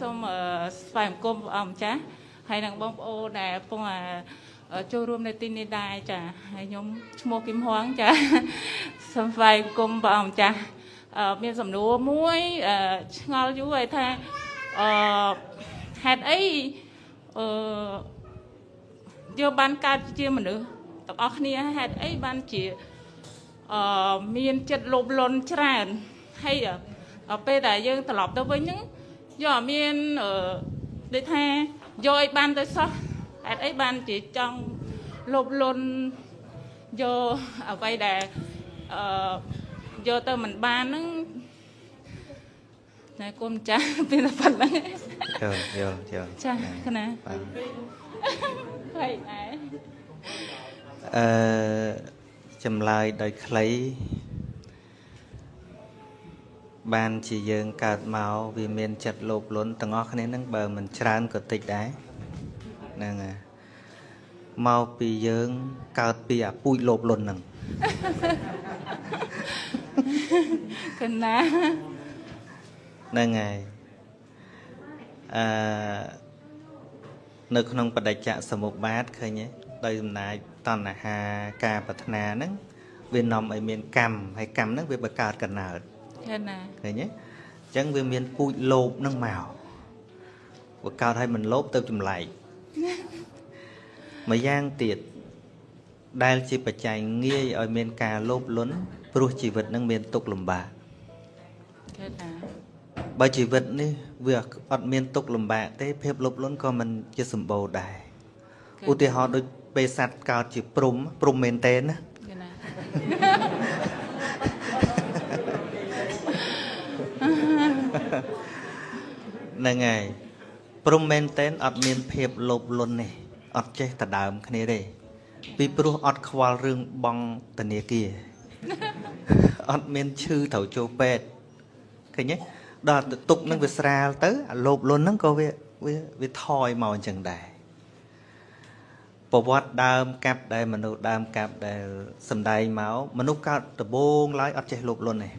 សូមស្វែងអង្គមព្រះអង្គម្ចាស់ហើយនឹងបងប្អូនដែលកំពុងចូលរួមនៅទីនេះដែរចាហើយខ្ញុំឈ្មោះគឹមហួងចាសូមស្វែងអង្គមព្រះអង្គម្ចាស់មានសំណួរមួយឆ្ងល់យូរហើយថាអឺហេតុអីអឺយើងបានកើតជាមនុស្សទាំងអស់គ្នាហេតុអីបានជាអឺមានចិត្តលោភលន់ច្រើនហើយពេលដែលយើងត្រឡប់ទៅវិញហ្នឹង យកអត់មានអឺដូចថាយកឲ្យបានទៅសោះហេតុអីបានជាចង់លោភលន់យកអ្វីដែលអឺយកទៅមិនបានហ្នឹងណែគុំចាស់ពីតែប៉ុណ្្នឹងយល់យល់យល់ចាគណាបាទហើយដែរអឺចម្លើយដោយខ្លី បានជាយើងកើតមកវាមានចិត្តលោភលន់ទាំងអស់គ្នានឹងបើមិនច្រើនក៏តិចដែរហ្នឹងហើយមកពីយើងកើតពីអាពូជលោភលន់ហ្នឹងកណាហ្នឹងហើយអឺនៅក្នុងបដិច្ចសមុបាទឃើញទេដោយសំណាយតណ្ហាការប្រាថ្នាហ្នឹងវានាំឲ្យមានកម្មហើយកម្មហ្នឹងវាបង្កើតកណើត ឃើញណាឃើញទេអញ្ចឹងវាមានពូជលោភហ្នឹងមកវាកើតឲ្យមិនលោភទៅចម្លែកម្យ៉ាងទៀតដែលជាបច្ច័យងាយឲ្យមានការលោភលន់ព្រោះជីវិតនឹងមានទុក្ខលំបាកឃើញណាបើជីវិតនេះវាអត់មានទុក្ខលំបាកទេភាពលោភលន់ក៏មិនជាសម្បូរដែរឧទាហរណ៍ដូចពេលសត្វកើតជាព្រំព្រំមែនតេនណា ហ្នឹងហើយព្រំមែនតេនអត់មានភាពលោភលន់នេះអត់ចេះតដើមគ្នាទេពីព្រោះអត់ខ្វល់រឿងបងធនាគារអត់មានឈឺត្រូវចូលពេទ្យឃើញទេដល់ទុកនឹងវាស្រាលទៅអាលោភលន់ហ្នឹងក៏វាវាវាថយមកអញ្ចឹងដែរប្រវត្តិដើមកាប់ដែលមនុស្សដើមកាប់ដែលសំដែងមកមនុស្សកើតដំបងឡើយអត់ចេះលោភលន់ទេ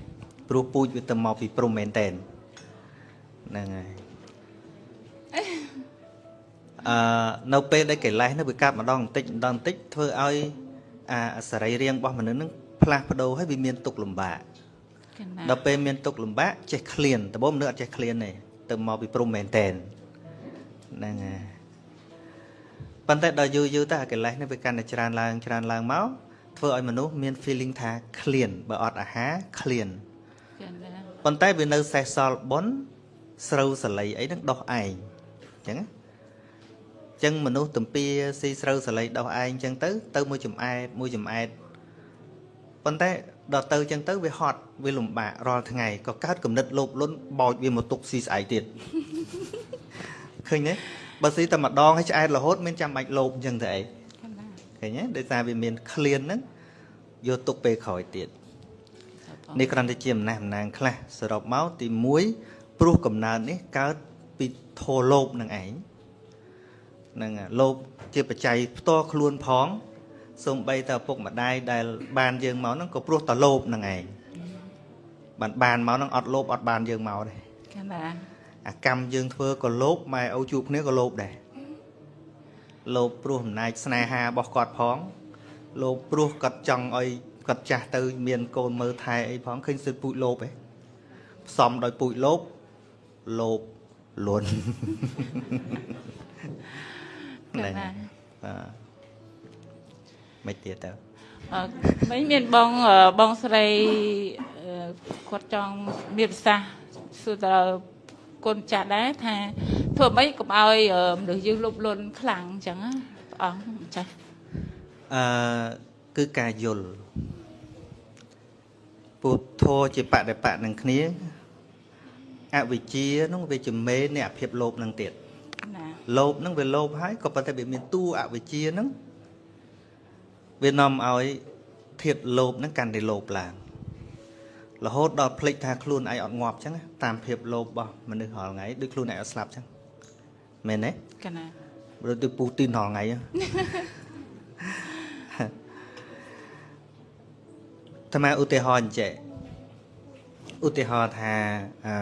ព្រោះពូជវាទៅមកពីព្រំមែនតែន ហ្នឹងហើយអឺនៅពេលដែលកិលេសនោះវាកាប់ម្ដងបន្តិចម្ដងបន្តិចធ្វើឲ្យអាសរីរាង្គរបស់មនុស្សនឹងផ្លាស់ប្ដូរហើយវាមានទុកលំបាកដល់ពេលមានទុកលំបាកចេះឃ្លានដំបូងមនុស្សអត់ចេះឃ្លានទេទៅមកពីព្រំមែនតែនហ្នឹងហើយប៉ុន្តែដល់យូរយូរទៅអាកិលេសនេះវាកាន់តែច្រើនឡើងច្រើនឡើងមកធ្វើឲ្យមនុស្សមាន feeling ថាឃ្លានបើអត់អាហារឃ្លានប៉ុន្តែវានៅសេះសល់ប៉ុន ស្រូវសលៃអីហ្នឹងដោះឯងអញ្ចឹងអញ្ចឹងមនុស្សទំពាស៊ីស្រូវសលៃដោះឯងអញ្ចឹងទៅ ទៅមួយចំអែតមួយចំអែតប៉ុន្តែដល់ទៅអញ្ចឹងទៅវាហត់វាលំបាករាល់ថ្ងៃក៏កើតគំនិតលោភលន់បោចវាមកទុកស៊ីស្អែកទៀតឃើញទេបើស៊ីតែម្ដងឲ្យឆ្អែតរហូតមានចាំបាច់លោភអញ្ចឹងទៅអីឃើញទេដោយសារវាមានក្លៀនហ្នឹងយកទុកពេលក្រោយទៀតនេះគ្រាន់តែជាអំណះអំណាងខ្លះសរុបមកទី1 ព្រោះកំណើតនេះកើតពីធោលោភនឹងឯងហ្នឹងលោភជាបច្ច័យផ្ទាល់ខ្លួនផងសំបីតឪពុកម្ដាយដែលបានយើងមកហ្នឹងក៏ព្រោះតលោភនឹងឯងបានបានមកហ្នឹងអត់លោភអត់បានយើងមកទេចា៎អាកម្មយើងធ្វើក៏លោភម៉ែឪជួបគ្នាក៏លោភដែរលោភព្រោះអំណាចស្នេហារបស់គាត់ផងលោភព្រោះគាត់ចង់ឲ្យគាត់ចាស់ទៅមានកូនមើលថែអីផងឃើញសិទ្ធពូជលោភឯងផ្សំដោយពូជលោភ លោភលន់ហ្នឹងបាទមិនទៀតទៅអឺមិនមានបងបងស្រីគាត់ចង់មានប្រសាសន៍សួរតើកូនចាស់ដែរថាធ្វើម៉េចកុំឲ្យមនុស្សយើងលុបលន់ខ្លាំងអញ្ចឹងព្រះអង្គចាស់អឺគឺការយល់ពុទ្ធោជាបដិបៈនឹងគ្នា អវិជ្ជានោះវាជាមេនៃអភាពលោភនឹងទៀតណាលោភនឹងវាលោភហើយក៏ប៉ុន្តែវាមានតួអវិជ្ជានឹងវានាំឲ្យធាតលោភនឹងកាន់តែលោភឡើងរហូតដល់ភ្លេចថាខ្លួនឯងអត់ងាប់ចឹងតាមភាពលោភរបស់មនុស្សរាល់ថ្ងៃដូចខ្លួនឯងអត់ស្លាប់ចឹងមែនទេកណាដូចទៅពូទីនរាល់ថ្ងៃតាមឧទាហរណ៍អញ្ចឹង ឧទាហរណ៍ថាអឺ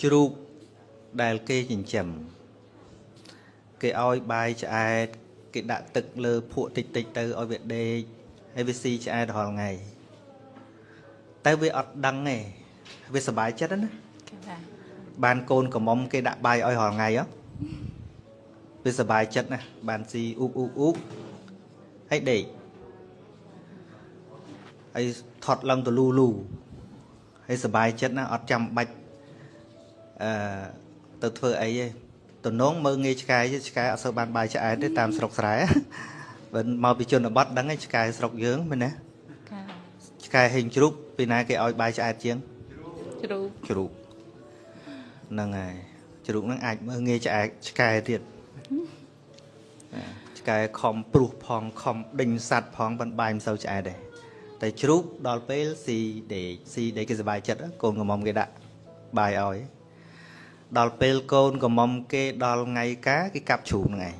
ជ្រូកដែលគេចិញ្ចឹមគេឲ្យបាយឆ្អែតគេដាក់ទឹកលើភក់តិចតិចទៅឲ្យវាដេកហើយវាស៊ីឆ្អែតរាល់ថ្ងៃតែវាអត់ដឹងទេវាសប្បាយចិត្តណាចាចាបានកូនកំមុំគេដាក់បាយឲ្យរាល់ថ្ងៃហ៎វាសប្បាយចិត្តណាស់បានស៊ីអ៊ូបអ៊ូបអ៊ូបហើយដេក ហើយថត់ឡើងទៅលូលូហើយសប្បាយចិត្តណាស់អត់ចាំបាច់អឺទៅធ្វើអីទេតំណងមើងងាយឆ្កែទេឆ្កែអត់សូវបានបាយឆ្អែតទេតាមស្រុកស្រែបើមកពីជនបទដឹងឯងឆ្កែស្រុកយើងមែនទេចាឆ្កែហេងជ្រូកពីណាគេឲ្យបាយឆ្អែតជាងជ្រូកជ្រូកហ្នឹងហើយជ្រូកហ្នឹងអាចមើលងាយឆ្អែតឆ្កែទៀតណាឆ្កែខំព្រុសផងខំដេញសัตว์ផងប៉ុន្តែបាយមិនសូវឆ្អែតទេ តែជ្រូកដល់ពេលស៊ីដេកស៊ីដេកគេសប្បាយចិត្តកូនកំមុំគេដាក់បាយឲ្យដល់ពេលកូនកំមុំគេដល់ថ្ងៃការគេកាប់ជ្រូកហ្នឹងឯង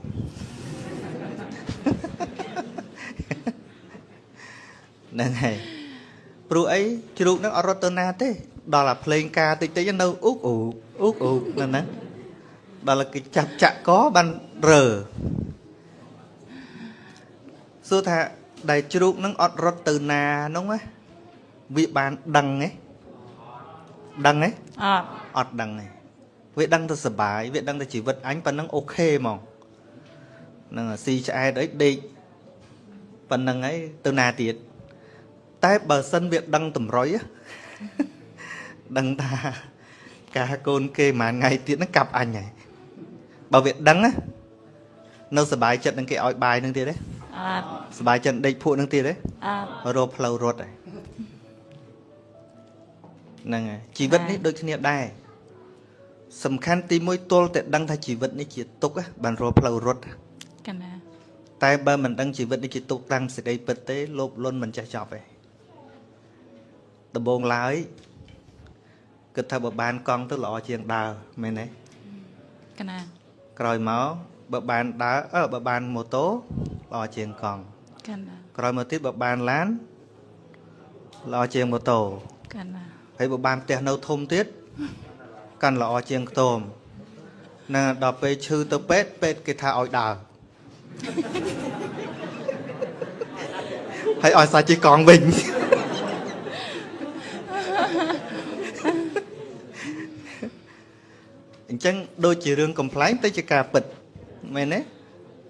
ហ្នឹងហើយព្រោះអីជ្រូកហ្នឹងអត់រត់ទៅណាទេ ដល់អាភ្លេងការតិចតិចនៅអ៊ុកអ៊ុកអ៊ុកអ៊ុកហ្នឹងណាដល់គេចាប់ចាក់កបានរើសួរថា ដែលជ្រូកហ្នឹងអត់រត់ទៅណាហ្នឹងណាវាបានដឹងទេដឹងទេអត់អត់ដឹងទេវាដឹងទៅសបាយវាដឹងទៅជីវិតអញប៉ុណ្ណឹងអូខេហ្មងហ្នឹងហើយស៊ីឆ្អែតអីដេកប៉ុណ្ណឹងហើយទៅណាទៀតតែបើសិនវាដឹងតម្រុយណាដឹងថាការកូនគេមួយថ្ងៃទៀតហ្នឹងកាប់អញហើយបើវាដឹងណានៅសបាយចិត្តនឹងគេឲ្យបាយនឹងទៀតទេអត់ សបាយចិត្តដេកភក់នឹងទៀតទេអត់រកផ្លូវរត់ហើយហ្នឹងហើយជីវិតនេះដូចគ្នាដែរសំខាន់ទី1ទល់តែដឹងថាជីវិតនេះជាទុកណាបានរកផ្លូវរត់កណាតែបើមិនដឹងជីវិតនេះជាទុកតាំងសេចក្តីពិតទេលោភលន់មិនចេះចប់ទេដំបងឡើយគិតថាបើបានកង់ទៅល្អជាងដើរមែនទេកណាក្រោយមកបើបានដើរអឺបើបានម៉ូតូល្អជាងកង់ កណាក្រោយមកទៀតបើបានឡានល្អជាងម៉ូតូកណាហើយបើបានផ្ទះនៅធំទៀតកាន់ល្អជាងខ្ទមណាដល់ពេលឈឺទៅពេទ្យពេទ្យគេថាឲ្យដើរហើយឲ្យសាច់ជិះកង់វិញអញ្ចឹងដូចជារឿងកំ pl ែងទៅជាការពិតមែនទេ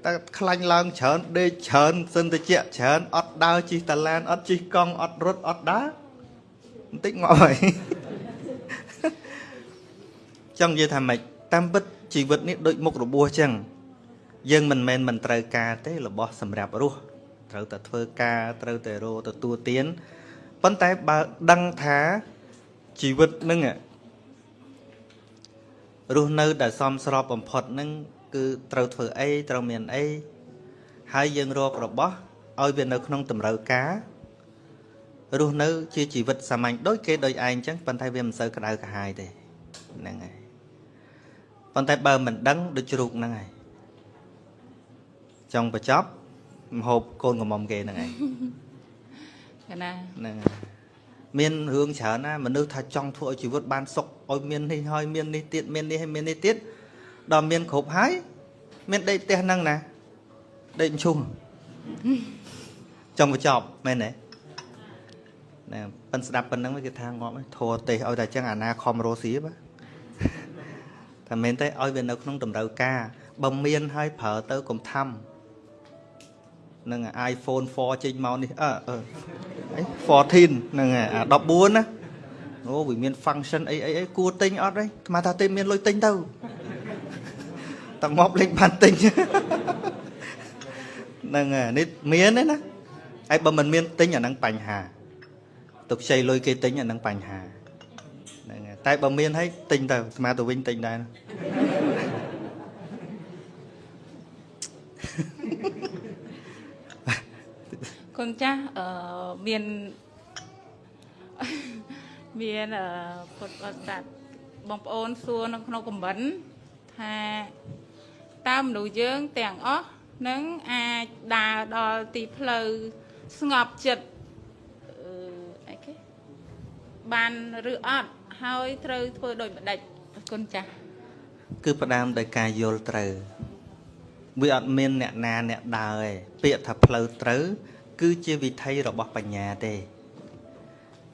តែខ្លាញ់ឡើងច្រើនដេកច្រើនសិនតិចច្រើនអត់ដើរជិះតាឡានអត់ជិះកង់អត់រត់អត់ដើរបន្តិចងាប់ហើយចង់និយាយថាម៉េចតាមពិតជីវិតនេះដូចមុខរបួសចឹងយើងមិនមែនមិនត្រូវការទេរបស់សម្រាប់រស់ត្រូវតែធ្វើការត្រូវតែរកទទួលទានប៉ុន្តែបើដឹងថាជីវិតហ្នឹងอะរស់នៅដែលសមស្របបំផុតហ្នឹង គឺត្រូវធ្វើអីត្រូវមានអីហើយយើងរករបស់ឲ្យវានៅក្នុងតម្រូវការរស់នៅ ជាជីវិតសាមញ្ញដូចគេដូចឯងចឹងប៉ុន្តែវាមិនសូវក្តៅក្រហាយទេហ្នឹងហើយប៉ុន្តែបើមិនដឹងដូចជ្រូកហ្នឹងហើយចង់បញ្ចប់មហូបកូនកំមុំគេហ្នឹងហើយកណាហ្នឹងហើយមានរឿងច្រើនណាមនុស្សថាចង់ធ្វើឲ្យជីវិតបានសុខឲ្យមាននេះហើយមាននេះទៀតមាននេះហើយមាននេះទៀត ដល់មានគ្រប់ហើយមានដេកផ្ទះហ្នឹងណាដេកមឈូសចង់បញ្ចប់មែនទេណាប៉ិនស្ដាប់ប៉ុណ្្នឹងគេថាងាប់ហើយធัวទេសឲ្យតែចឹងអាណាខំរស់ស៊ីបាទតែមែនទេឲ្យវានៅក្នុងតម្រូវការបើមានហើយប្រើទៅកុំថំនឹង iPhone 4ចេញមកនេះអឺអឺអី14ហ្នឹងហើយអា14ណាអូវាមាន function អីអីអីគួរទិញអត់ទេស្មានថាទេមានលុយទិញទៅ តែងាប់លេងបានទិញហ្នឹងហើយនេះមានទេណាហើយបើមិនមានទិញអាហ្នឹងបញ្ហាទុកខ្ចីលុយគេទិញអាហ្នឹងបញ្ហាហ្នឹងហើយតែបើមានហើយទិញទៅស្មានទៅវិញទិញដែរណាកូនចាស់អឺមានមានអឺពុទ្ធបរិស័ទបងប្អូនសួរនៅក្នុងខមមិនថា តើមនុស្សយើងទាំងអស់នឹងអាចដើរដល់ទីផ្លូវស្ងប់ចិត្តអឺអីគេបានឬអត់ហើយត្រូវធ្វើដូចម្ដេចគុណចាស់គឺផ្ដើមដោយការយល់ត្រូវវាអត់មានអ្នកណាអ្នកដើរទេពាក្យថាផ្លូវត្រូវ គឺជាវិធីរបស់បញ្ញាទេ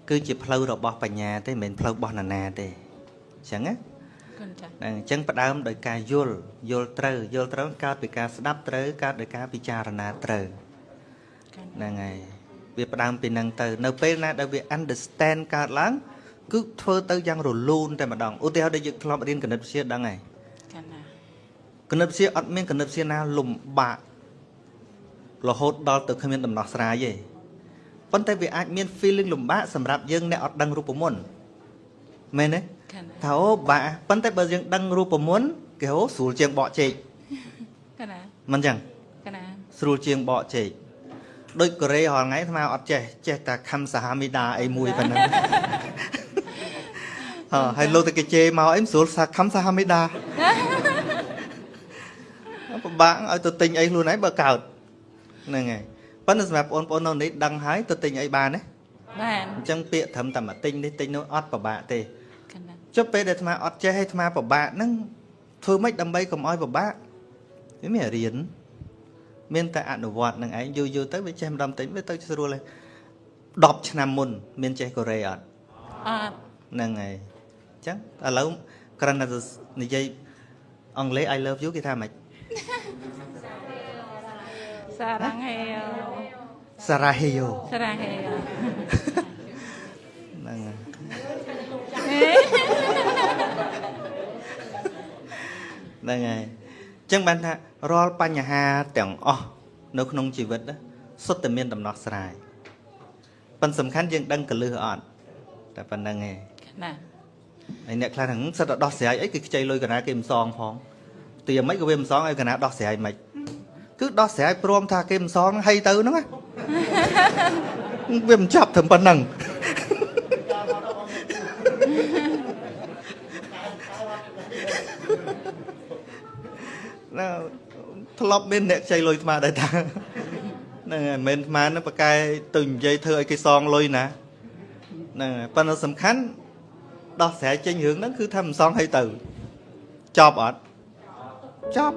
គឺជាផ្លូវរបស់បញ្ញាទេមិនមែនផ្លូវរបស់នរណាទេអញ្ចឹងណាគុណចាស់ហ្នឹង អញ្ចឹងផ្ដើមដោយការយល់យល់ត្រូវយល់ត្រូវកើតពីការស្ដាប់ត្រូវកើតដោយការពិចារណាត្រូវគុណហ្នឹងហើយវាផ្ដើមពីហ្នឹងទៅ នៅពេលណាដែលវា understand កើតឡើងគឺធ្វើទៅយ៉ាងរលូនតែម្ដងឧទាហរណ៍ដូចយើងធ្លាប់រៀនគណិតវិទ្យាដឹងហើយគុណណាគណិតវិទ្យាអត់មានគណិតវិទ្យាណាលំបាករហូតដល់ទៅគ្មានដំណោះស្រាយទេប៉ុន្តែវាអាចមាន feeling លំបាកសម្រាប់យើងអ្នកអត់ដឹងរូបមន្តមែនទេគុណណា ថាអូបាក់ប៉ុន្តែបើយើងដឹងរូបមន្តគេហៅស្រួលជាងបកចេកគុណណាមិនចឹងគុណណាស្រួលជាងបកចេកដូចកូរ៉េរាល់ថ្ងៃអាត្មាអត់ចេះចេះតែខំសាហាមីដាអីមួយប៉ុណ្ណឹងអើហើយលោកតែគេជេរមកអីមិនស្រួលសាខំសាហាមីដាពិបាកឲ្យទៅទិញអីខ្លួនឯងបើកើតហ្នឹងហើយប៉ុន្តែសម្រាប់បងប្អូននៅនេះដឹងហើយទៅទិញអីបានទេបានអញ្ចឹងពាក្យត្រឹមតែមកទិញនេះទិញនោះអត់ពិបាកទេគុណណា ចុះពេលដែលអាត្មាអត់ចេះឲ្យអាត្មាពិបាកហ្នឹងធ្វើម៉េចដើម្បីកុំឲ្យពិបាកវាមានរៀនមានតែអនុវត្តនឹងឯងយូរយូរទៅវាចេះម្ដងតិចវាទៅស្រួលហើយ10ឆ្នាំមុន មានចេះកូរ៉េអត់អត់ហ្នឹងហើយអញ្ចឹងឥឡូវគ្រាន់តែនិយាយអង់គ្លេស I love you គេថាម៉េចសារ៉ាំងហេសារ៉ាហេយ៉ូសារ៉ាំងហេហ្នឹងហើយ ហ្នឹងហើយអញ្ចឹងបានថារាល់បញ្ហាទាំងអស់នៅក្នុងជីវិតណាសុទ្ធតែមានដំណោះស្រាយប៉ុន្តែសំខាន់យើងដឹងកលឹះអត់តែប៉ុណ្្នឹងឯងគុណណាហើយអ្នកខ្លះហ្នឹងសិតតែដោះស្រាយអីគឺខ្ចីលុយកណាគេមិនសងផងទីមិនក៏វាមិនសងឲ្យកណាដោះស្រាយមិនគឺដោះស្រាយព្រមថាគេមិនសងហ្នឹងហីទៅហ្នឹងណាវាមិនចាប់ត្រឹមប៉ុណ្្នឹង ធ្លាប់មានអ្នកខ្ចីលុយអាត្មាដែរតាហ្នឹងហើយមិនមែនអាត្មាហ្នឹងប្រកែទៅនិយាយធ្វើឲ្យគេសងលុយណាហ្នឹងហើយប៉ុន្តែសំខាន់ដោះស្រាយចេញរឿងហ្នឹងគឺថាមិនសងឲ្យទៅចប់អត់ចប់